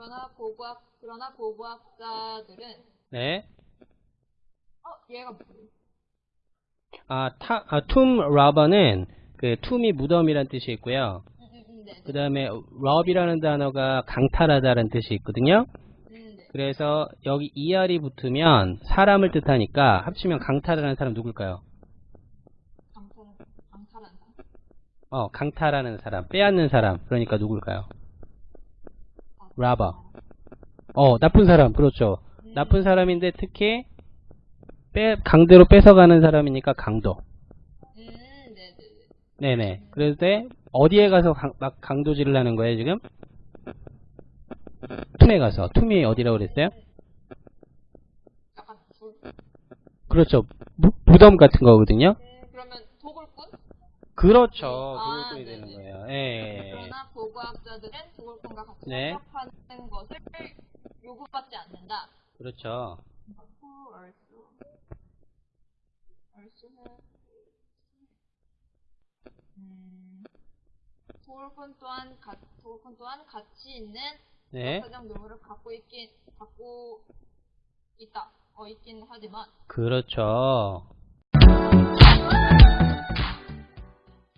그러나 고고학 그러나 고고학자들은 네. 어 얘가? 아, 타, 아, 툼 러버는 그 툼이 무덤이란 뜻이 있고요. 음, 음, 음, 네, 그 다음에 러비라는 단어가 강탈하다라는 뜻이 있거든요. 음, 네. 그래서 여기 ER이 붙으면 사람을 뜻하니까 합치면 강탈하는 사람 누굴까요? 강탈 강탈한 사람. 어, 강탈하는 사람, 빼앗는 사람. 그러니까 누굴까요? 아, robber. 어, 나쁜 사람. 그렇죠. 음, 나쁜 사람인데 특히 빼, 강제로 뺏어가는 사람이니까 강도. 음, 네, 네, 네. 네네. 그럴 때 어디에 가서 강, 막 강도질을 하는 거예요 지금? tomb에 가서. tomb이 어디라고 그랬어요? 그렇죠. 무, 무덤 같은 거거든요. 음, 그러면 도굴꾼? 그렇죠. 아, 도굴꾼이 네네. 되는 거예요. 예. 그러나 고고학자들은 도굴꾼과 같이 네. 협력하는 것을 요구받지 않는다. 그렇죠. Who also also have 음, 도굴꾼 또한 가, 도굴꾼 또한 가치 있는 네. 사정 노무를 갖고 있긴 갖고 있다. 어 있긴 하지만 그렇죠.